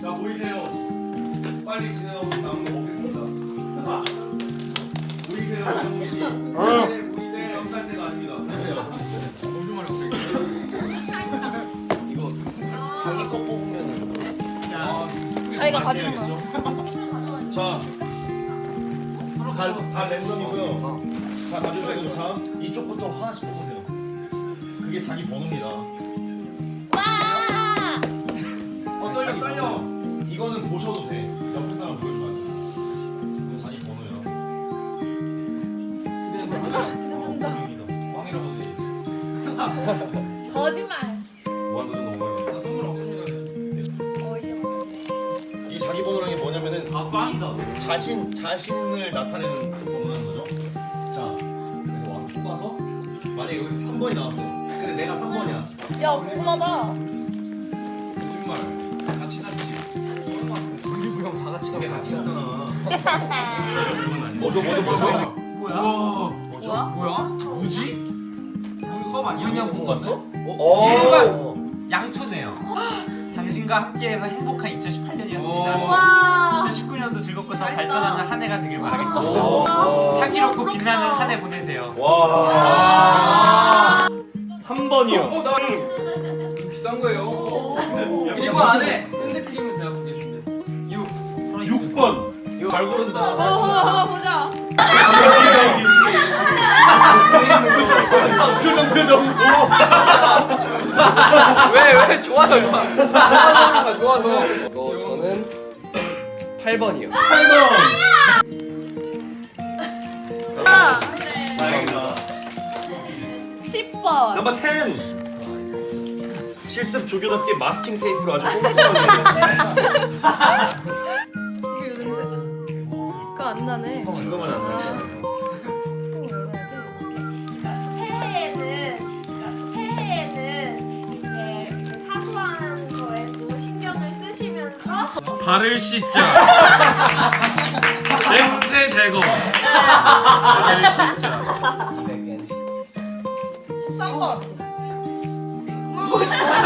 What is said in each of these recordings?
자 보이세요? 빨리 진행하고 남은 거 먹겠습니다. 보이세요, 정우 씨? 보이세요? 연살 때가 아닙니다. 이거 자기 거 뽑으면 자기가 가지는 거. 자, 다, 다 랜덤이고요. 자, 가져주세요. 자, 이쪽부터 하나씩 뽑으세요. 그게 자기 번호입니다. 보셔도 돼. 옆에 사람 돼. 이거 자기 번호야. 어, 번호입니다. 꽝이라고 돼. 거짓말. 무한도전 너무 많이 나 선물 없습니다. 이 자기 번호라는 게 뭐냐면은 아 꽝이다. 자신 자신을 나타내는 번호라는 거죠. 자, 그래서 와서 뽑아서 만약에 여기서 3번이 나왔어. 근데 내가 3번이야. 야, 궁금하다. 거짓말. 같이 샀지. 뭐죠, 뭐죠, 뭐죠? 뭐야? 뭐죠? 뭐야? 뭐야? 무지? 우리 컵 아니야? 이은영 본 봤어? 어? 어. 양초네요. 당신과 함께해서 행복한 2018년이었습니다. 와! 2019년도 즐겁고 더. 발전하는 한 해가 되길 바라겠습니다. 오. 향기롭고 빛나는 한 해 보내세요. 와. 3번이요. 어, 나 비싼 거예요. 그리고 안에 핸드크림은 제가 두개 준비했어요. 6. 6번. 잘 고른다. 어, 보자. 표정, 표정. 왜, 왜? 좋아서 좋아서 좋아서 이거 저는 8번이요 8번. 다행이다. 10번. 넘버 10. 실습 조교답게 마스킹 테이프로 아주 꼼꼼하게. 요즘새 가안 나네. 진동은 안 나요. 새해에는 새해에는 이제 그 사소한 거에도 신경을 쓰시면서 발을 씻자. 냄새 제거. 200엔 13번. 이게 말을 하다 말아.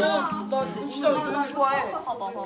야, 나 진짜 좋아해. 봐봐, 봐봐.